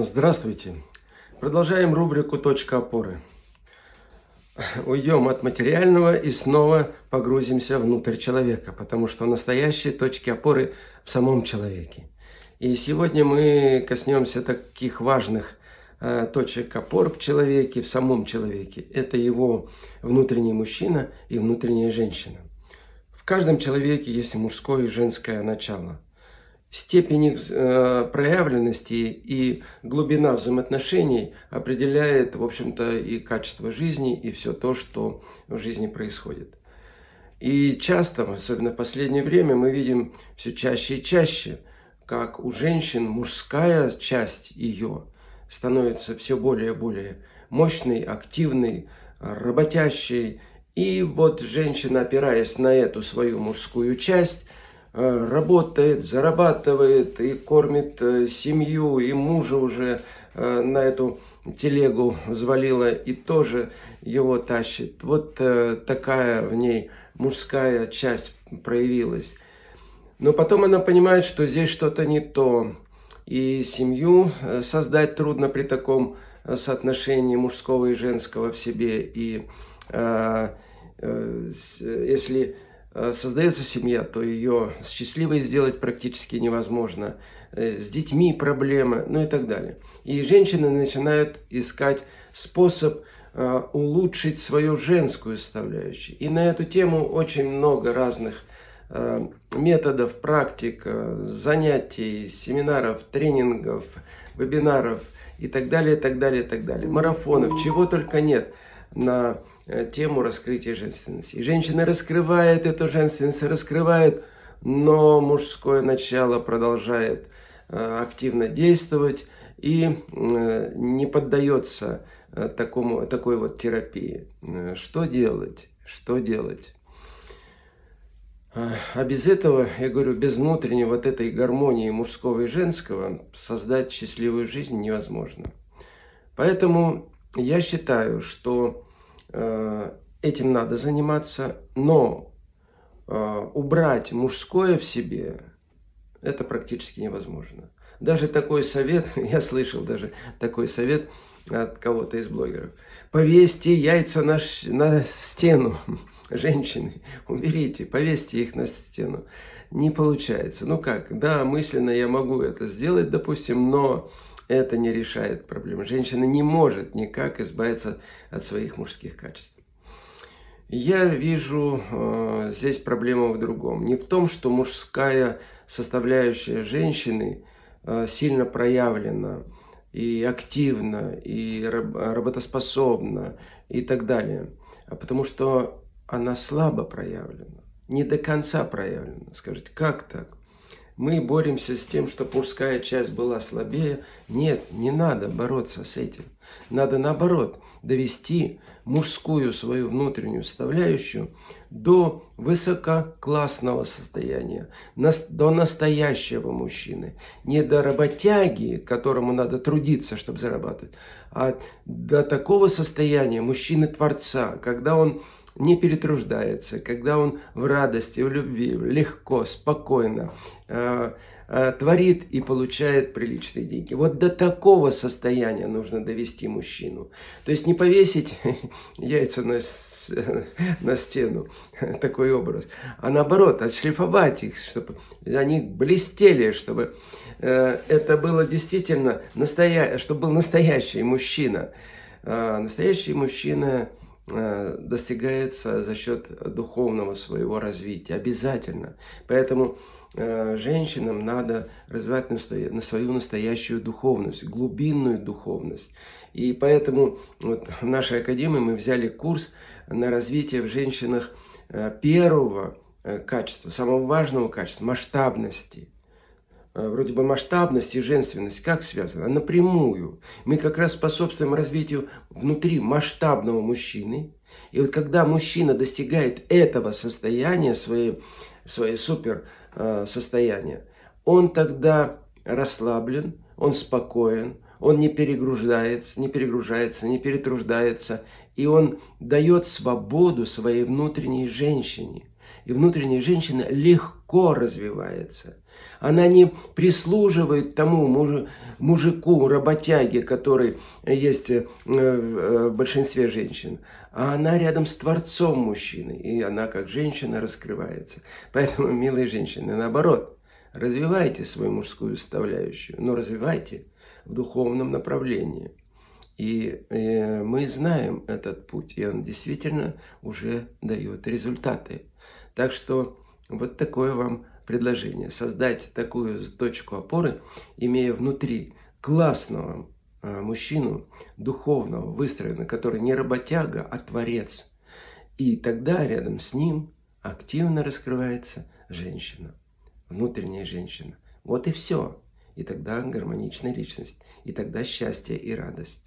Здравствуйте. Продолжаем рубрику «Точка опоры». Уйдем от материального и снова погрузимся внутрь человека, потому что настоящие точки опоры в самом человеке. И сегодня мы коснемся таких важных э, точек опор в человеке, в самом человеке. Это его внутренний мужчина и внутренняя женщина. В каждом человеке есть мужское и женское начало – Степень их э, проявленности и глубина взаимоотношений определяет, в общем-то, и качество жизни, и все то, что в жизни происходит. И часто, особенно в последнее время, мы видим все чаще и чаще, как у женщин мужская часть ее становится все более и более мощной, активной, работящей. И вот женщина, опираясь на эту свою мужскую часть, работает, зарабатывает и кормит э, семью, и мужа уже э, на эту телегу взвалила и тоже его тащит. Вот такая в ней мужская часть проявилась. Но потом она понимает, что здесь что-то не то. И семью создать трудно при таком соотношении мужского и женского в себе. И э, э, если Э, создается семья, то ее счастливой сделать практически невозможно. Э, с детьми проблемы, ну и так далее. И женщины начинают искать способ э, улучшить свою женскую составляющую. И на эту тему очень много разных методов, практик, занятий, семинаров, тренингов, вебинаров и так далее, и так далее, и так далее. Марафонов, чего только нет на Э, тему раскрытия женственности. Женщина раскрывает эту женственность, раскрывает, но мужское начало продолжает э, активно действовать и э, не поддается такому, такой вот терапии. Что делать? Что делать? А без этого, я говорю, без внутренней вот этой гармонии мужского и женского создать счастливую жизнь невозможно. Поэтому я считаю, что Э, этим надо заниматься, но э, убрать мужское в себе, это практически невозможно. Даже такой совет, я слышал даже такой совет от кого-то из блогеров. Повесьте яйца на, на стену, женщины, уберите, повесьте их на стену. Не получается. Ну как, да, мысленно я могу это сделать, допустим, но это не решает проблемы. Женщина не может никак избавиться от своих мужских качеств. Я вижу э, здесь проблему в другом. Не в том, что мужская составляющая женщины э, сильно проявлена и активна, и работоспособна, и так далее. А потому что она слабо проявлена, не до конца проявлена. Скажите, как так? Мы боремся с тем, чтобы мужская часть была слабее. Нет, не надо бороться с этим. Надо наоборот довести мужскую свою внутреннюю составляющую до высококлассного состояния, до настоящего мужчины. Не до работяги, которому надо трудиться, чтобы зарабатывать, а до такого состояния мужчины-творца, когда он не перетруждается, когда он в радости, в любви, легко, спокойно э, э, творит и получает приличные деньги. Вот до такого состояния нужно довести мужчину. То есть не повесить яйца на, на стену, такой образ, а наоборот, отшлифовать их, чтобы они блестели, чтобы э, это было действительно, настоя... чтобы был настоящий мужчина. Э, настоящий мужчина – достигается за счет духовного своего развития. Обязательно. Поэтому э, женщинам надо развивать на свою настоящую духовность, глубинную духовность. И поэтому вот в нашей академии мы взяли курс на развитие в женщинах э, первого качества, самого важного качества, масштабности. Э, вроде бы масштабность и женственность как связаны? Напрямую. Мы как раз способствуем развитию внутри масштабного мужчины. И вот когда мужчина достигает этого состояния, своей, своей супер э, состояния, он тогда расслаблен, он спокоен, он не перегружается, не перегружается, не перетруждается, и он дает свободу своей внутренней женщине. И внутренняя женщина легко развивается. Она не прислуживает тому муж, мужику, работяге, который есть э, в большинстве женщин, а она рядом с Творцом мужчины, и она как женщина раскрывается. Поэтому, милые женщины, наоборот, развивайте свою мужскую составляющую, но развивайте в духовном направлении. И э, мы знаем этот путь, и он действительно уже дает результаты. Так что вот такое вам предложение. Создать такую точку опоры, имея внутри классного э, мужчину, духовного, выстроенного, который не работяга, а творец. И тогда рядом с ним активно раскрывается женщина, внутренняя женщина. Вот и все. И тогда гармоничная личность. И тогда счастье и радость.